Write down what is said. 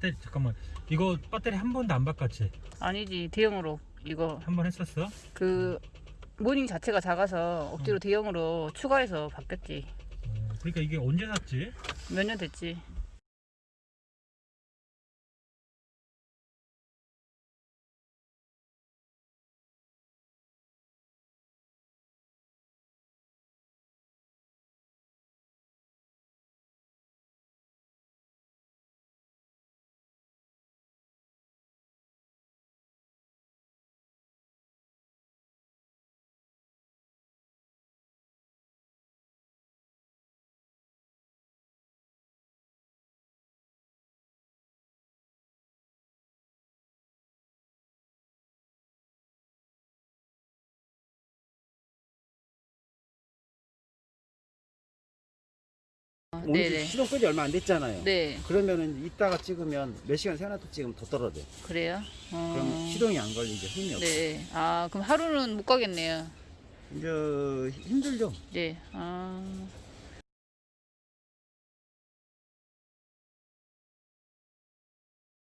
배터리 잠깐만 이거 배터리 한 번도 안 바꿨지? 아니지 대형으로 이거 한 번 했었어? 그 모닝 자체가 작아서 억지로 음. 대형으로 추가해서 바뀌었지 어, 그러니까 이게 언제 샀지? 몇 년 됐지 어, 오늘 네네 시동 끄지 얼마 안 됐잖아요. 네 그러면은 이따가 찍으면 몇 시간 세워놔도 찍으면 더 떨어져. 그래요 어, 그럼 시동이 안 걸리죠. 힘이 없어. 네. 아 그럼 하루는 못 가겠네요 이제 힘들죠. 네. 아